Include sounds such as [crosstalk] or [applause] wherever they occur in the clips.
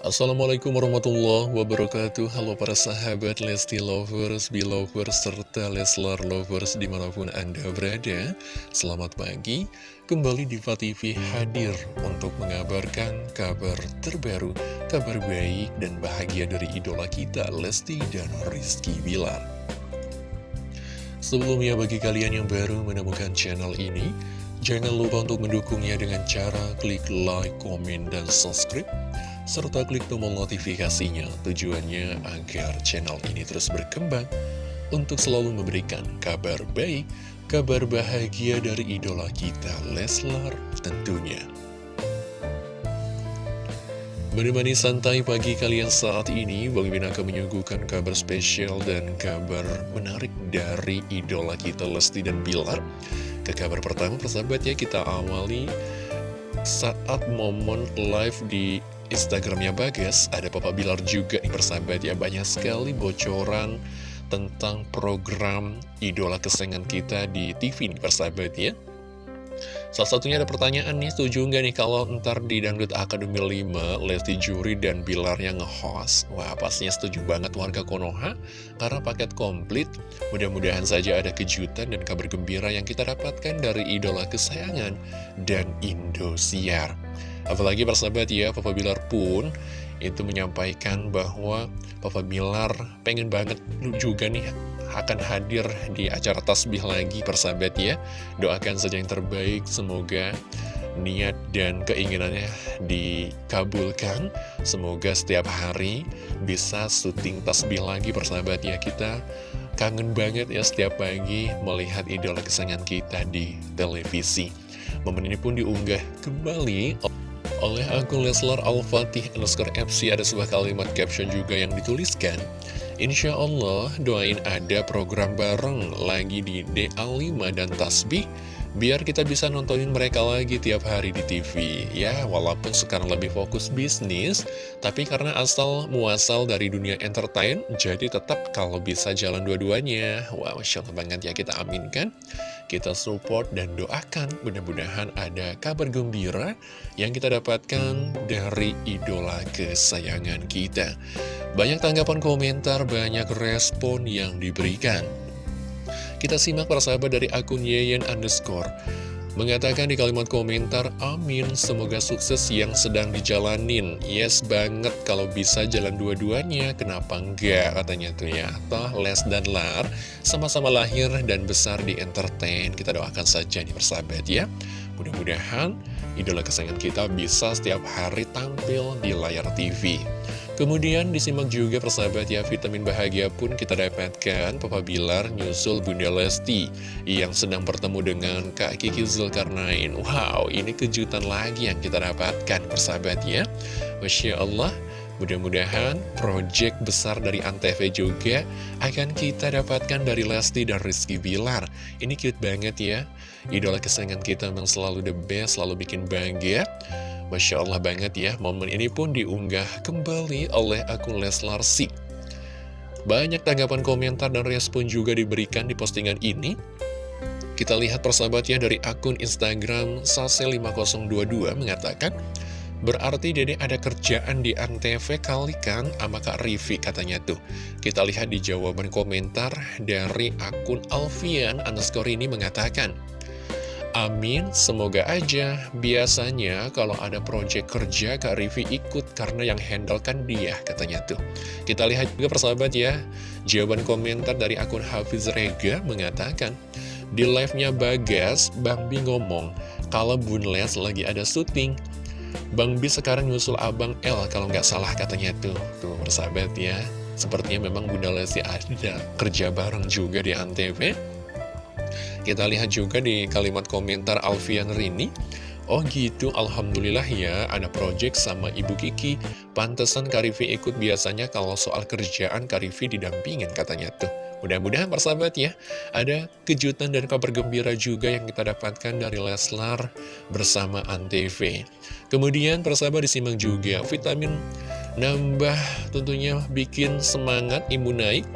Assalamualaikum warahmatullahi wabarakatuh. Halo para sahabat Lesti Lovers, Belovers, serta Leslar Lovers di mana pun Anda berada. Selamat pagi, kembali Diva TV hadir untuk mengabarkan kabar terbaru Kabar baik dan bahagia dari idola kita Lesti dan Rizky Bilar. Sebelumnya bagi kalian yang baru menemukan channel ini Jangan lupa untuk mendukungnya dengan cara klik like, komen, dan subscribe serta klik tombol notifikasinya tujuannya agar channel ini terus berkembang untuk selalu memberikan kabar baik, kabar bahagia dari idola kita Leslar tentunya. Menemani santai pagi kalian saat ini, Bang akan menyuguhkan kabar spesial dan kabar menarik dari idola kita Lesti dan Bilar. Ke kabar pertama persahabatnya kita awali saat momen live di Instagramnya Bagas, ada Papa Bilar juga nih persahabat ya, banyak sekali bocoran tentang program idola kesayangan kita di TV nih persahabat ya. Salah satunya ada pertanyaan nih, setuju nggak nih kalau ntar di Dangdut Akademi 5, Lesti Juri dan Bilar yang nge-host? Wah, pastinya setuju banget warga Konoha, karena paket komplit. Mudah-mudahan saja ada kejutan dan kabar gembira yang kita dapatkan dari idola kesayangan dan Indosiar. Apalagi persahabat ya, Papa Bilar pun itu menyampaikan bahwa Papa Bilar pengen banget juga nih akan hadir di acara tasbih lagi persahabat ya. Doakan saja yang terbaik, semoga niat dan keinginannya dikabulkan. Semoga setiap hari bisa syuting tasbih lagi persahabat ya. Kita kangen banget ya setiap pagi melihat idola kesayangan kita di televisi. Momen ini pun diunggah kembali oleh akun Leslar Al-Fatih underscore FC ada sebuah kalimat caption juga yang dituliskan Insya Allah doain ada program bareng lagi di DA5 dan Tasbih Biar kita bisa nontonin mereka lagi tiap hari di TV Ya, walaupun sekarang lebih fokus bisnis Tapi karena asal muasal dari dunia entertain Jadi tetap kalau bisa jalan dua-duanya Wah, wow, Masya banget ya kita aminkan kita support dan doakan mudah-mudahan ada kabar gembira yang kita dapatkan dari idola kesayangan kita. Banyak tanggapan komentar, banyak respon yang diberikan. Kita simak para sahabat dari akun Yeyen underscore. Mengatakan di kalimat komentar, amin, semoga sukses yang sedang dijalanin. Yes banget, kalau bisa jalan dua-duanya, kenapa enggak, katanya tuh ya. Toh, Les dan Lar sama-sama lahir dan besar di entertain. Kita doakan saja nih persahabat ya. Mudah-mudahan idola kesayangan kita bisa setiap hari tampil di layar TV. Kemudian disimak juga persahabat ya vitamin bahagia pun kita dapatkan Papa Bilar nyusul Bunda Lesti yang sedang bertemu dengan Kak Kiki Zulkarnain Wow ini kejutan lagi yang kita dapatkan persahabat ya Masya Allah Mudah-mudahan project besar dari Antv juga akan kita dapatkan dari Lesti dan Rizky Bilar. Ini cute banget ya. Idola kesayangan kita memang selalu the best, selalu bikin bangga. Masya Allah banget ya, momen ini pun diunggah kembali oleh akun Leslar Si. Banyak tanggapan komentar dan respon juga diberikan di postingan ini. Kita lihat persahabatnya dari akun Instagram Sase5022 mengatakan, Berarti Dede ada kerjaan di Antv kali kan sama Kak Rivi katanya tuh. Kita lihat di jawaban komentar dari akun Alfian underscore ini mengatakan, Amin, semoga aja. Biasanya kalau ada proyek kerja, Kak Rivi ikut karena yang handle kan dia, katanya tuh. Kita lihat juga persahabat ya, jawaban komentar dari akun Hafiz Rega mengatakan, di live-nya Bagas, Bang Bi ngomong, kalau Bun Les lagi ada syuting, Bang Bi sekarang nyusul Abang L kalau nggak salah katanya tuh. Tuh persahabat ya, sepertinya memang Bunda Lesti ada kerja bareng juga di Antv. Kita lihat juga di kalimat komentar Alfian Rini Oh gitu, Alhamdulillah ya, ada project sama Ibu Kiki. Pantesan Karifi ikut biasanya kalau soal kerjaan Karifi didampingin katanya tuh. Mudah-mudahan persahabat ya, ada kejutan dan kabar gembira juga yang kita dapatkan dari Leslar bersama Antv. Kemudian persahabat disimak juga, vitamin nambah tentunya bikin semangat imun naik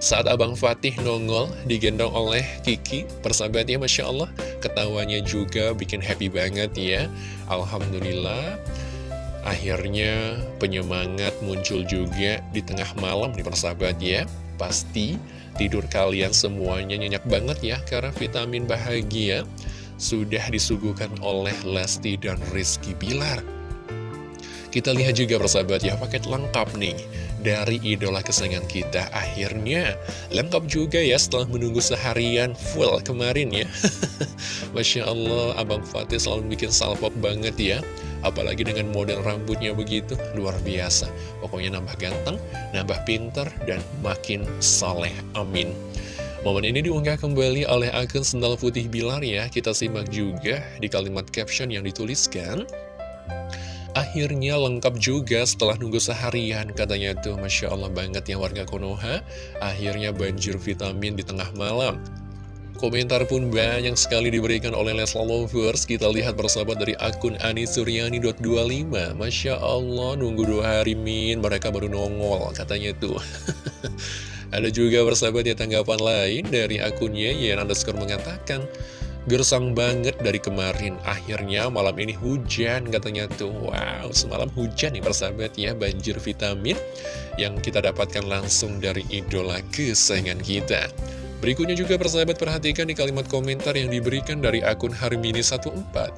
saat Abang Fatih nongol digendong oleh Kiki, persahabatnya Masya Allah, ketawanya juga bikin happy banget ya. Alhamdulillah, Akhirnya penyemangat muncul juga di tengah malam nih persahabat ya. Pasti tidur kalian semuanya nyenyak banget ya Karena vitamin bahagia sudah disuguhkan oleh Lesti dan Rizky Bilar Kita lihat juga persahabat ya paket lengkap nih dari idola kesayangan kita Akhirnya lengkap juga ya setelah menunggu seharian full kemarin ya [laughs] Masya Allah Abang Fatih selalu bikin salpok banget ya Apalagi dengan model rambutnya begitu, luar biasa. Pokoknya nambah ganteng, nambah pinter, dan makin soleh. Amin. Momen ini diunggah kembali oleh akun Sendal Putih Bilar ya. Kita simak juga di kalimat caption yang dituliskan. Akhirnya lengkap juga setelah nunggu seharian Katanya tuh. Masya Allah banget ya warga Konoha. Akhirnya banjir vitamin di tengah malam. Komentar pun banyak sekali diberikan oleh Lesla Lovers. Kita lihat bersahabat dari akun Anisuryani.25 Masya Allah nunggu dua hari min. Mereka baru nongol katanya tuh. [laughs] Ada juga bersahabat ya tanggapan lain dari akunnya Yang underscore mengatakan Gersang banget dari kemarin. Akhirnya malam ini hujan katanya tuh. Wow semalam hujan nih persahabat ya Banjir vitamin Yang kita dapatkan langsung dari idola kesayangan kita. Berikutnya juga persahabat perhatikan di kalimat komentar yang diberikan dari akun Harmini14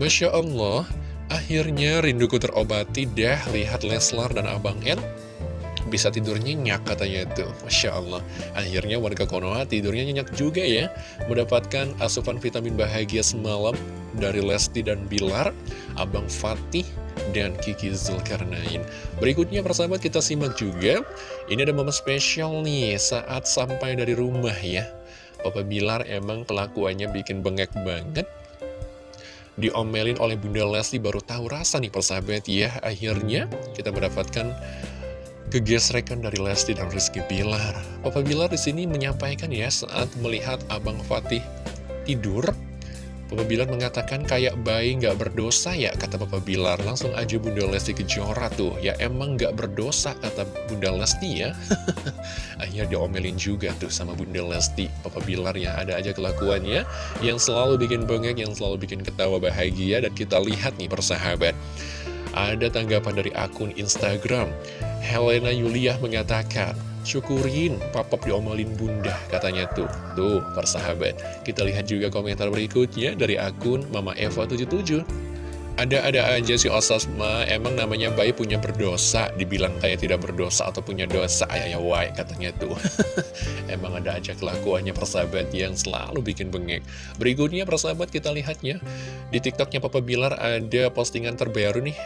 Masya Allah Akhirnya rinduku terobati dah. Lihat Leslar dan Abang N bisa tidur nyenyak katanya itu. Masya Allah. Akhirnya warga Konoha tidurnya nyenyak juga ya. Mendapatkan asupan vitamin bahagia semalam Dari Lesti dan Bilar Abang Fatih dan Kiki Zulkarnain. Berikutnya persahabat kita simak juga. Ini ada momen spesial nih saat sampai dari rumah ya. Papa Bilar emang kelakuannya bikin bengek banget. Diomelin oleh Bunda Lesti baru tahu rasa nih persahabat ya. Akhirnya kita mendapatkan kegesrekan dari Lesti dan Rizky Bilar. Papa Bilar di sini menyampaikan ya saat melihat Abang Fatih tidur, Papa Bilar mengatakan kayak bayi nggak berdosa ya kata Papa Bilar. Langsung aja Bunda Lesti kejora tuh. Ya emang nggak berdosa kata Bunda Lesti ya. [laughs] Akhirnya diomelin juga tuh sama Bunda Lesti. Papa Bilar ya ada aja kelakuannya yang selalu bikin bengek, yang selalu bikin ketawa bahagia. Dan kita lihat nih persahabat. Ada tanggapan dari akun Instagram Helena Yulia mengatakan, syukurin papap diomelin bunda katanya tuh. Tuh, persahabat. Kita lihat juga komentar berikutnya dari akun Mama Eva 77. Ada-ada aja si Osasma, emang namanya bayi punya berdosa, dibilang kayak tidak berdosa atau punya dosa, ayah ya wai katanya tuh. [laughs] emang ada aja kelakuannya persahabat yang selalu bikin bengek. Berikutnya persahabat kita lihatnya, di tiktoknya Papa Bilar ada postingan terbaru nih.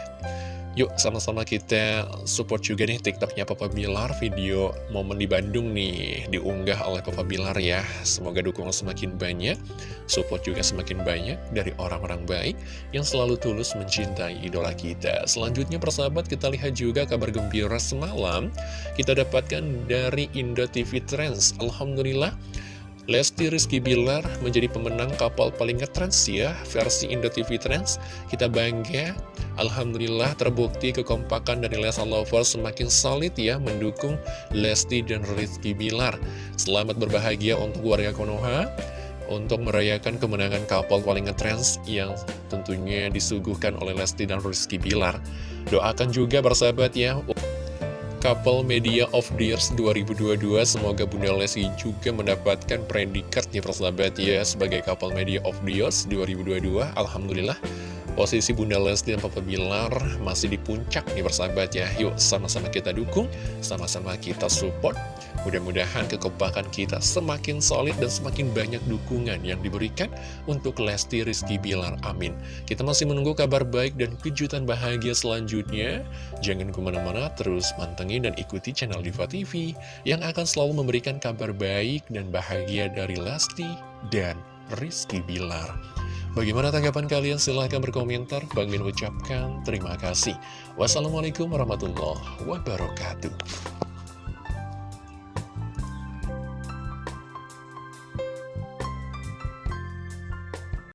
Yuk sama-sama kita support juga nih tiktoknya Papa Bilar. Video momen di Bandung nih diunggah oleh Papa Bilar ya. Semoga dukungan semakin banyak Support juga semakin banyak dari orang-orang baik Yang selalu tulus mencintai idola kita. Selanjutnya persahabat kita lihat juga kabar gembira semalam. Kita dapatkan dari Indo TV Trends. Alhamdulillah Lesti Rizky Bilar menjadi pemenang kapal paling ngetrans ya versi Indo TV Trends. Kita bangga, Alhamdulillah terbukti kekompakan dari Lesa Lovers semakin solid ya mendukung Lesti dan Rizky Bilar. Selamat berbahagia untuk warga Konoha untuk merayakan kemenangan kapal paling ngetrans yang tentunya disuguhkan oleh Lesti dan Rizky Bilar. Doakan juga bersahabat ya Couple Media of the Years 2022 Semoga Bunda Lesti juga mendapatkan predikat nih persahabat ya Sebagai Couple Media of the Years 2022 Alhamdulillah Posisi Bunda Lesti dan Papa Bilar masih di puncak nih persahabat ya Yuk sama-sama kita dukung, sama-sama kita support Mudah-mudahan kekompakan kita semakin solid dan semakin banyak dukungan yang diberikan untuk Lesti Rizky Bilar. Amin. Kita masih menunggu kabar baik dan kejutan bahagia selanjutnya. Jangan ke mana-mana, terus mantengin dan ikuti channel Diva TV yang akan selalu memberikan kabar baik dan bahagia dari Lesti dan Rizky Bilar. Bagaimana tanggapan kalian? Silahkan berkomentar. Bang Min ucapkan terima kasih. Wassalamualaikum warahmatullahi wabarakatuh.